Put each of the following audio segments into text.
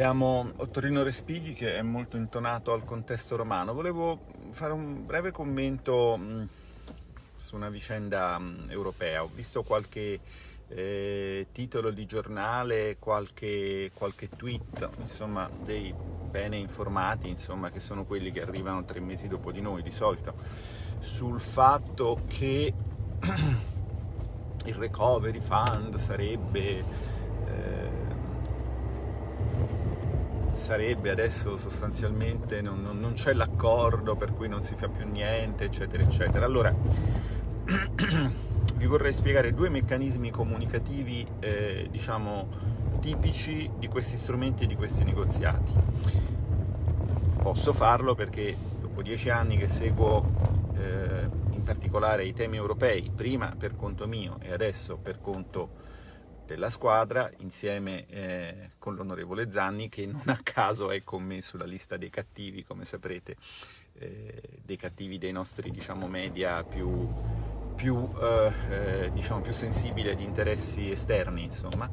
abbiamo Ottorino Respighi che è molto intonato al contesto romano. Volevo fare un breve commento mh, su una vicenda mh, europea. Ho visto qualche eh, titolo di giornale, qualche, qualche tweet, insomma, dei bene informati, insomma, che sono quelli che arrivano tre mesi dopo di noi di solito, sul fatto che il recovery fund sarebbe, eh, sarebbe adesso sostanzialmente, non, non, non c'è l'accordo per cui non si fa più niente, eccetera, eccetera. Allora, vi vorrei spiegare due meccanismi comunicativi, eh, diciamo, tipici di questi strumenti e di questi negoziati. Posso farlo perché dopo dieci anni che seguo eh, in particolare i temi europei, prima per conto mio e adesso per conto della squadra, insieme eh, con l'onorevole Zanni, che non a caso è con me sulla lista dei cattivi, come saprete, eh, dei cattivi dei nostri diciamo, media più, più, eh, eh diciamo, più sensibili agli interessi esterni, insomma.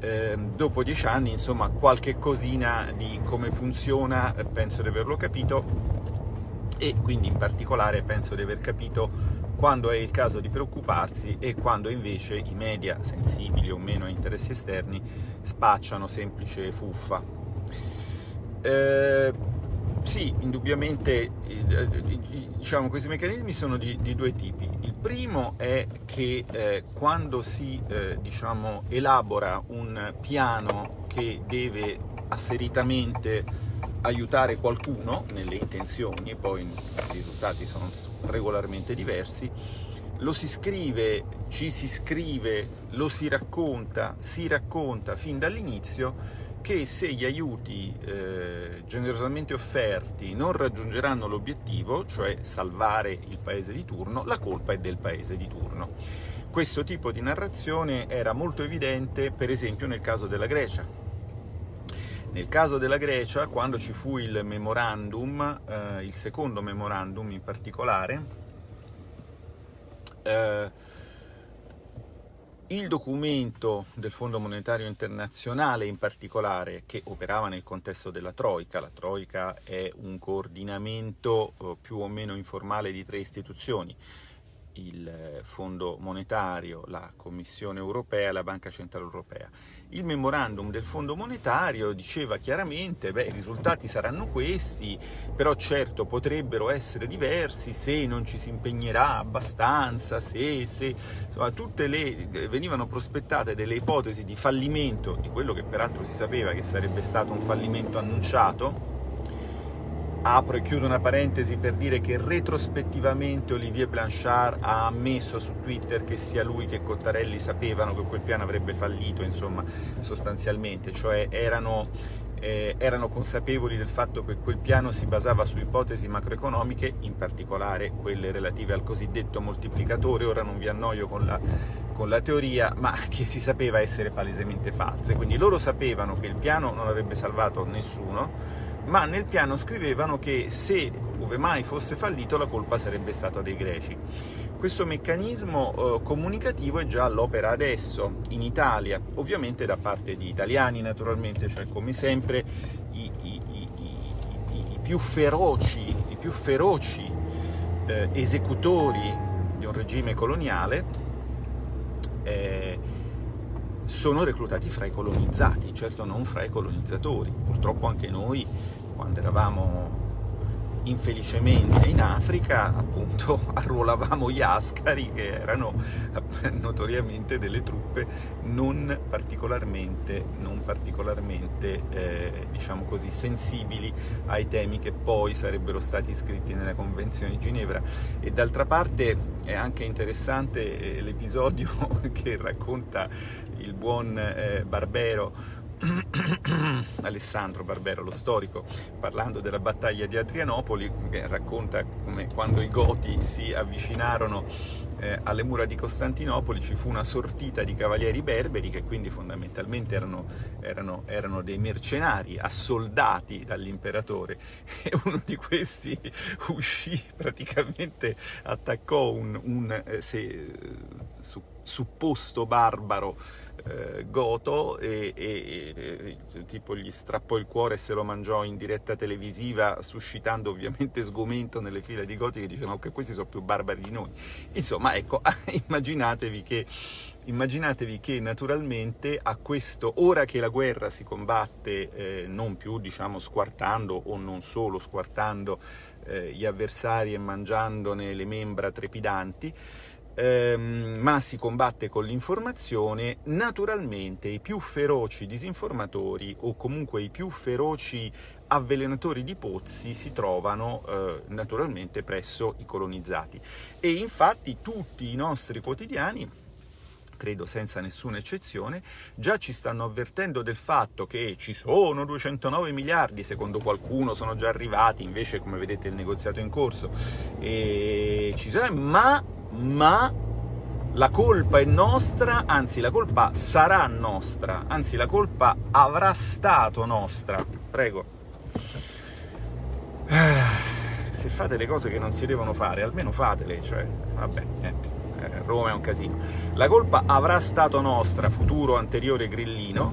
Eh, dopo dieci anni, insomma, qualche cosina di come funziona penso di averlo capito. E quindi in particolare penso di aver capito quando è il caso di preoccuparsi e quando invece i media, sensibili o meno a interessi esterni, spacciano semplice fuffa. Eh, sì, indubbiamente eh, diciamo, questi meccanismi sono di, di, due tipi. Il primo è che eh, quando si eh, diciamo, elabora un piano che deve asseritamente aiutare qualcuno nelle intenzioni, poi i risultati sono regolarmente diversi, lo si scrive, ci si scrive, lo si racconta, si racconta fin dall'inizio che se gli aiuti eh, generosamente offerti non raggiungeranno l'obiettivo, cioè salvare il paese di turno, la colpa è del paese di turno. Questo tipo di narrazione era molto evidente per esempio nel caso della Grecia. Nel caso della Grecia, quando ci fu il memorandum, eh, il secondo memorandum in particolare, eh, il documento del Fondo Monetario Internazionale in particolare, che operava nel contesto della Troica, la Troica è un coordinamento eh, più o meno informale di tre istituzioni, il Fondo Monetario, la Commissione Europea e la Banca Centrale Europea. Il memorandum del Fondo Monetario diceva chiaramente che i risultati saranno questi, però certo potrebbero essere diversi se non ci si impegnerà abbastanza, se, se insomma, tutte le, venivano prospettate delle ipotesi di fallimento, di quello che peraltro si sapeva che sarebbe stato un fallimento annunciato, Apro e chiudo una parentesi per dire che retrospettivamente Olivier Blanchard ha ammesso su Twitter che sia lui che Cottarelli sapevano che quel piano avrebbe fallito, insomma, sostanzialmente, cioè erano, eh, erano consapevoli del fatto che quel piano si basava su ipotesi macroeconomiche, in particolare quelle relative al cosiddetto moltiplicatore, ora non vi annoio con la, con la teoria, ma che si sapeva essere palesemente false. Quindi loro sapevano che il piano non avrebbe salvato nessuno, ma nel piano scrivevano che se, ove mai fosse fallito, la colpa sarebbe stata dei greci. Questo meccanismo eh, comunicativo è già all'opera adesso, in Italia, ovviamente da parte di italiani naturalmente, cioè come sempre i, i, i, i più feroci, più feroci eh, esecutori di un regime coloniale eh, sono reclutati fra i colonizzati, certo non fra i colonizzatori. Purtroppo anche noi, quando eravamo infelicemente in Africa appunto arruolavamo gli ascari che erano notoriamente delle truppe non particolarmente, non particolarmente eh, diciamo così, sensibili ai temi che poi sarebbero stati iscritti nella Convenzione di Ginevra. E d'altra parte è anche interessante eh, l'episodio che racconta il buon eh, Barbero Alessandro Barbero, lo storico, parlando della battaglia di Adrianopoli, che racconta come quando i Goti si avvicinarono eh, alle mura di Costantinopoli ci fu una sortita di cavalieri berberi che quindi fondamentalmente erano, erano, erano dei mercenari assoldati dall'imperatore. E uno di questi uscì praticamente, attaccò un, un eh, se, su, supposto barbaro eh, Goto e, e, e, tipo gli strappò il cuore e se lo mangiò in diretta televisiva, suscitando ovviamente sgomento nelle file di Goti che dicevano che questi sono più barbari di noi. Insomma, ecco, immaginatevi che immaginatevi che naturalmente a questo, ora che la guerra si combatte eh, non più diciamo squartando o non solo squartando eh, gli avversari e mangiandone le membra trepidanti, ehm, ma si combatte con l'informazione, naturalmente i più feroci disinformatori o comunque i più feroci avvelenatori di pozzi si trovano eh, naturalmente presso i colonizzati. E infatti tutti i nostri quotidiani credo senza nessuna eccezione, già ci stanno avvertendo del fatto che ci sono 209 miliardi, secondo qualcuno sono già arrivati, invece come vedete il negoziato è in corso, e ci sono, ma, ma la colpa è nostra, anzi la colpa sarà nostra, anzi la colpa avrà stato nostra. Prego. Se fate le cose che non si devono fare, almeno fatele, cioè, vabbè, niente. Eh, Roma è un casino. La colpa avrà stato nostra, futuro anteriore grillino,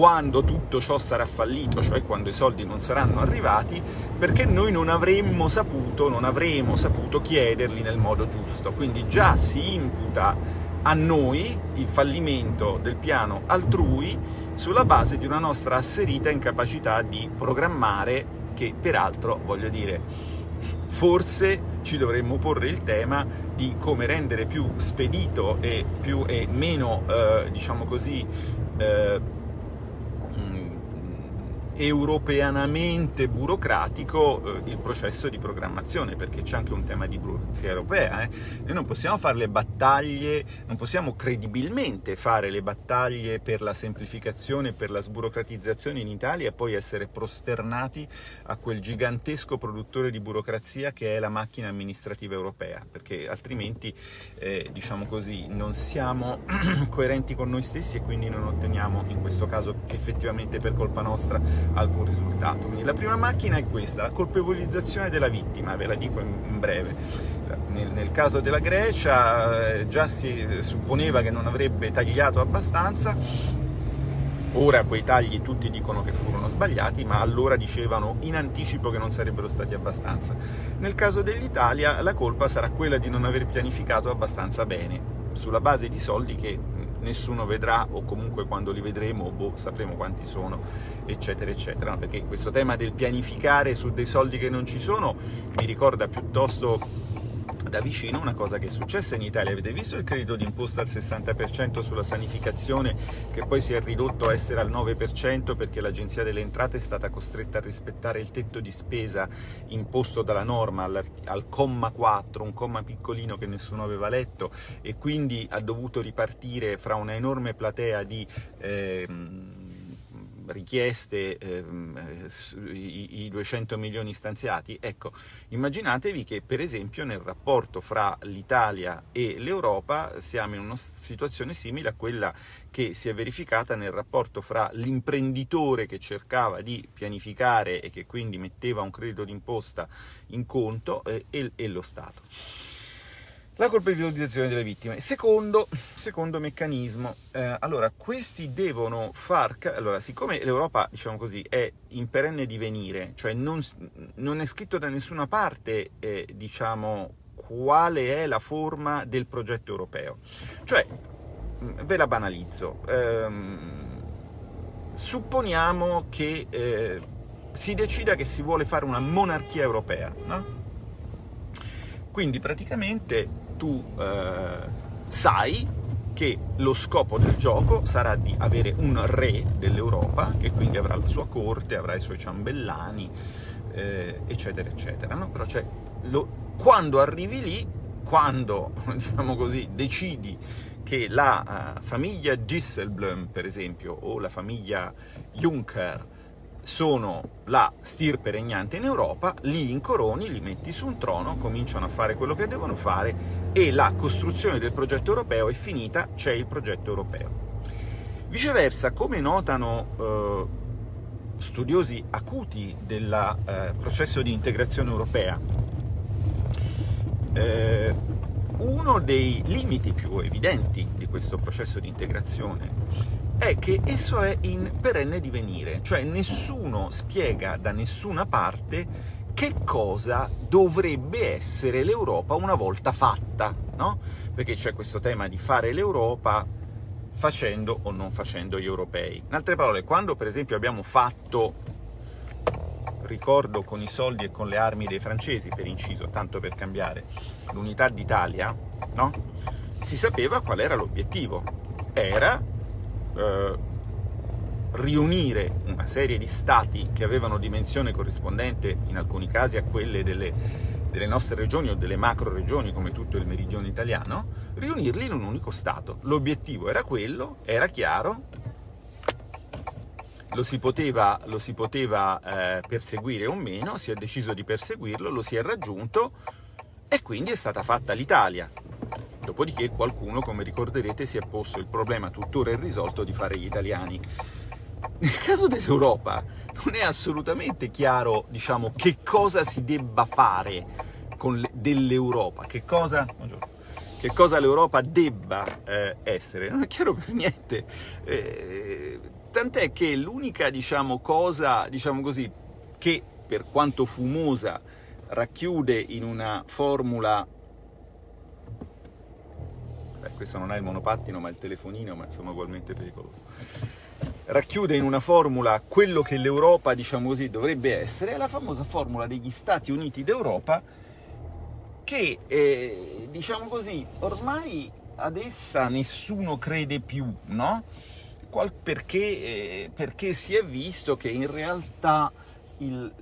quando tutto ciò sarà fallito, cioè quando i soldi non saranno arrivati, perché noi non avremmo saputo, non avremo saputo chiederli nel modo giusto. Quindi già si imputa a noi il fallimento del piano altrui sulla base di una nostra asserita incapacità di programmare, che peraltro, voglio dire, forse ci dovremmo porre il tema di come rendere più spedito e, più, e meno, eh, diciamo così, eh, europeanamente burocratico eh, il processo di programmazione, perché c'è anche un tema di burocrazia europea. Eh? Noi non possiamo fare le battaglie, non possiamo credibilmente fare le battaglie per la semplificazione, per la sburocratizzazione in Italia e poi essere prosternati a quel gigantesco produttore di burocrazia che è la macchina amministrativa europea, perché altrimenti, eh, diciamo così, non siamo coerenti con noi stessi e quindi non otteniamo, in questo caso effettivamente per colpa nostra, alcun risultato. Quindi la prima macchina è questa, la colpevolizzazione della vittima, ve la dico in, breve. Nel, nel, caso della Grecia eh, già si supponeva che non avrebbe tagliato abbastanza, ora quei tagli tutti dicono che furono sbagliati, ma allora dicevano in anticipo che non sarebbero stati abbastanza. Nel caso dell'Italia la colpa sarà quella di non aver pianificato abbastanza bene, sulla base di soldi che nessuno vedrà o comunque quando li vedremo boh, sapremo quanti sono eccetera eccetera. Perché questo tema del pianificare su dei soldi che non ci sono mi ricorda piuttosto da vicino una cosa che è successa in Italia. Avete visto il credito d'imposta al 60% sulla sanificazione che poi si è ridotto a essere al 9% perché l'Agenzia delle Entrate è stata costretta a rispettare il tetto di spesa imposto dalla norma al, al comma 4, un comma piccolino che nessuno aveva letto e quindi ha dovuto ripartire fra una enorme platea di... Eh, richieste ehm, i, i 200 milioni stanziati, ecco, immaginatevi che per esempio nel rapporto fra l'Italia e l'Europa siamo in una situazione simile a quella che si è verificata nel rapporto fra l'imprenditore che cercava di pianificare e che quindi metteva un credito d'imposta in conto eh, e, e lo Stato la colpevolizzazione delle vittime. Secondo, secondo meccanismo, eh, allora questi devono far... Allora, siccome l'Europa, diciamo così, è in perenne divenire, cioè non, non è scritto da nessuna parte, eh, diciamo, quale è la forma del progetto europeo. Cioè, ve la banalizzo, ehm, supponiamo che eh, si decida che si vuole fare una monarchia europea, no? Quindi praticamente tu eh, sai che lo scopo del gioco sarà di avere un re dell'Europa, che quindi avrà la sua corte, avrà i suoi ciambellani, eh, eccetera, eccetera. No? Però cioè, lo, quando arrivi lì, quando, diciamo così, decidi che la uh, famiglia Disselblom, per esempio, o la famiglia Juncker, sono la stirpe regnante in Europa, li incoroni, li metti su un trono, cominciano a fare quello che devono fare e la costruzione del progetto europeo è finita, c'è il progetto europeo. Viceversa, come notano eh, studiosi acuti del eh, processo di integrazione europea, eh, uno dei limiti più evidenti di questo processo di integrazione è che esso è in perenne divenire, cioè nessuno spiega da nessuna parte che cosa dovrebbe essere l'Europa una volta fatta, no? Perché c'è questo tema di fare l'Europa facendo o non facendo gli europei. In altre parole, quando per esempio abbiamo fatto, ricordo con i soldi e con le armi dei francesi, per inciso, tanto per cambiare, l'unità d'Italia, no? Si sapeva qual era l'obiettivo. Era eh, riunire una serie di stati che avevano dimensione corrispondente in alcuni casi a quelle delle, delle nostre regioni o delle macro regioni come tutto il meridione italiano, riunirli in un unico stato. L'obiettivo era quello, era chiaro, lo si poteva, lo si poteva eh, perseguire o meno, si è deciso di perseguirlo, lo si è raggiunto e quindi è stata fatta l'Italia. Dopodiché qualcuno, come ricorderete, si è posto il problema tuttora irrisolto di fare gli italiani. Nel caso dell'Europa non è assolutamente chiaro, diciamo, che cosa si debba fare dell'Europa, che cosa, cosa l'Europa debba eh, essere. Non è chiaro per niente. Eh, tant'è che l'unica, diciamo, cosa, diciamo così, che per quanto fumosa racchiude in una formula Beh, questo non è il monopattino ma il telefonino, ma insomma ugualmente pericoloso. Racchiude in una formula quello che l'Europa, diciamo così, dovrebbe essere, è la famosa formula degli Stati Uniti d'Europa che, eh, diciamo così, ormai ad essa nessuno crede più, no? Qual perché, eh, perché si è visto che in realtà il,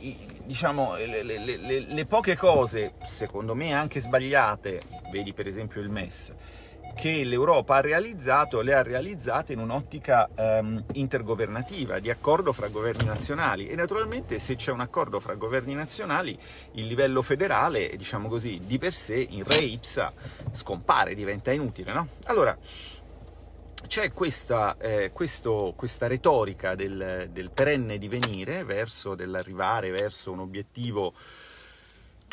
il, diciamo, le, le, le, le, poche cose, secondo me anche sbagliate, vedi per esempio il MES, che l'Europa ha realizzato, le ha realizzate in un'ottica um, intergovernativa, di accordo fra governi nazionali e naturalmente se c'è un accordo fra governi nazionali il livello federale, diciamo così, di per sé in re ipsa scompare, diventa inutile, no? Allora, c'è questa, eh, questa, retorica del, del, perenne divenire verso dell'arrivare verso un obiettivo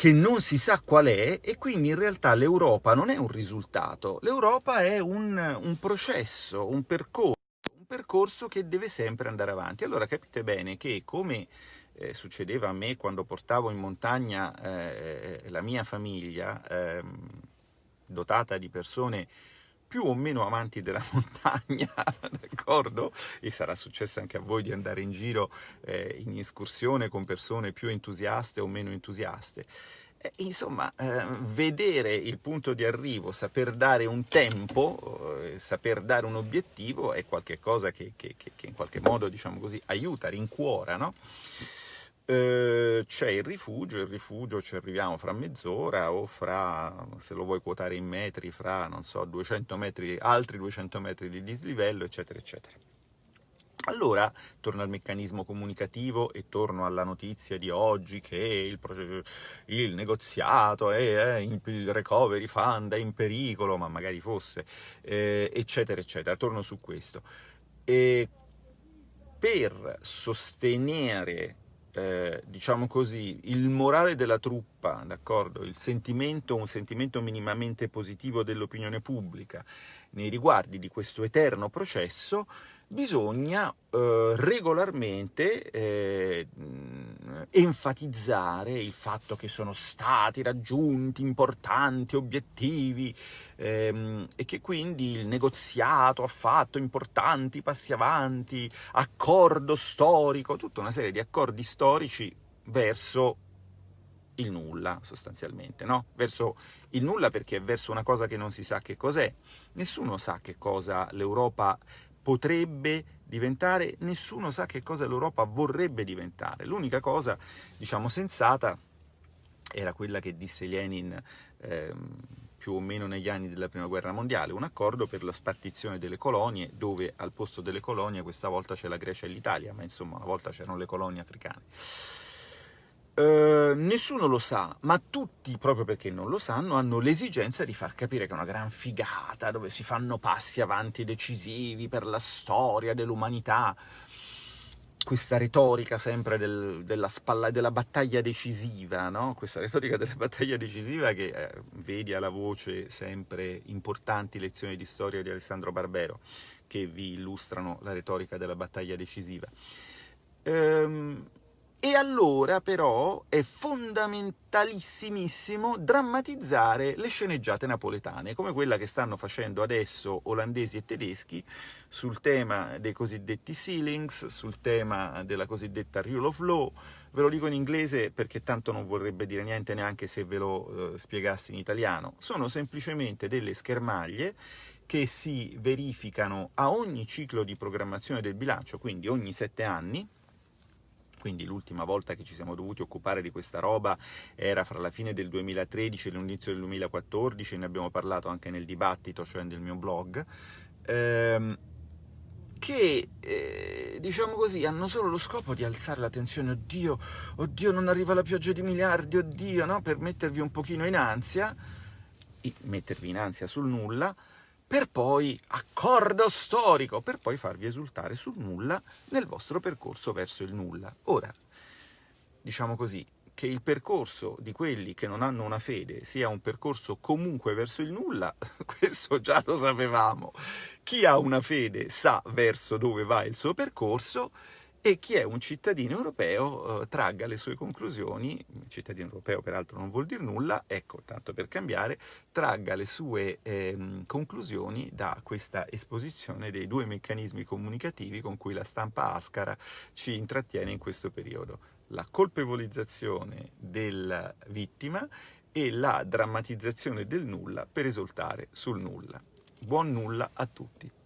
che non si sa qual è e quindi in realtà l'Europa non è un risultato, l'Europa è un, un processo, un percorso, un percorso che deve sempre andare avanti. Allora capite bene che come eh, succedeva a me quando portavo in montagna eh, la mia famiglia, ehm, dotata di persone più o meno amanti della montagna, d'accordo? E sarà successo anche a voi di andare in giro eh, in escursione con persone più entusiaste o meno entusiaste. Eh, insomma, eh, vedere il punto di arrivo, saper dare un tempo, eh, saper dare un obiettivo è qualcosa che, che, che, che in qualche modo, diciamo così, aiuta, rincuora, no? Eh, c'è il rifugio, il rifugio ci arriviamo fra mezz'ora o fra, se lo vuoi quotare in metri, fra, non so, 200 metri, altri 200 metri di dislivello, eccetera, eccetera. Allora, torno al meccanismo comunicativo e torno alla notizia di oggi che il, il negoziato è, il recovery fund è in pericolo, ma magari fosse, eh, eccetera, eccetera. Torno su questo. E per sostenere eh, diciamo così, il morale della truppa? Il sentimento, un sentimento minimamente positivo dell'opinione pubblica nei riguardi di questo eterno processo, bisogna eh, regolarmente eh, enfatizzare il fatto che sono stati raggiunti importanti obiettivi ehm, e che quindi il negoziato ha fatto importanti passi avanti, accordo storico, tutta una serie di accordi storici verso il nulla sostanzialmente, no? Verso il nulla perché è verso una cosa che non si sa che cos'è. Nessuno sa che cosa l'Europa potrebbe diventare, nessuno sa che cosa l'Europa vorrebbe diventare. L'unica cosa, diciamo, sensata era quella che disse Lenin ehm, più o meno negli anni della Prima Guerra Mondiale, un accordo per la spartizione delle colonie, dove al posto delle colonie questa volta c'è la Grecia e l'Italia, ma insomma una volta c'erano le colonie africane. Uh, nessuno lo sa, ma tutti, proprio perché non lo sanno, hanno l'esigenza di far capire che è una gran figata, dove si fanno passi avanti decisivi per la storia dell'umanità. questa retorica sempre del, della, spalla, della battaglia decisiva, no? questa retorica della battaglia decisiva che eh, vedi alla voce sempre importanti lezioni di storia di Alessandro Barbero, che vi illustrano la retorica della battaglia decisiva. Ehm, e allora però è fondamentalissimissimo drammatizzare le sceneggiate napoletane, come quella che stanno facendo adesso olandesi e tedeschi sul tema dei cosiddetti ceilings, sul tema della cosiddetta rule of law, ve lo dico in inglese perché tanto non vorrebbe dire niente neanche se ve lo eh, spiegassi in italiano, sono semplicemente delle schermaglie che si verificano a ogni ciclo di programmazione del bilancio, quindi ogni sette anni, quindi l'ultima volta che ci siamo dovuti occupare di questa roba era fra la fine del 2013 e l'inizio del 2014, ne abbiamo parlato anche nel dibattito, cioè nel mio blog, ehm, che, eh, diciamo così, hanno solo lo scopo di alzare la tensione, oddio, oddio, non arriva la pioggia di miliardi, oddio, no? per mettervi un pochino in ansia, mettervi in ansia sul nulla, per poi accordo storico, per poi farvi esultare sul nulla nel vostro percorso verso il nulla. Ora, diciamo così, che il percorso di quelli che non hanno una fede sia un percorso comunque verso il nulla, questo già lo sapevamo. Chi ha una fede sa verso dove va il suo percorso, e chi è un cittadino europeo eh, tragga le sue conclusioni, cittadino europeo peraltro non vuol dire nulla, ecco, tanto per cambiare, tragga le sue eh, conclusioni da questa esposizione dei due meccanismi comunicativi con cui la stampa ascara ci intrattiene in questo periodo. La colpevolizzazione della vittima e la drammatizzazione del nulla per esultare sul nulla. Buon nulla a tutti!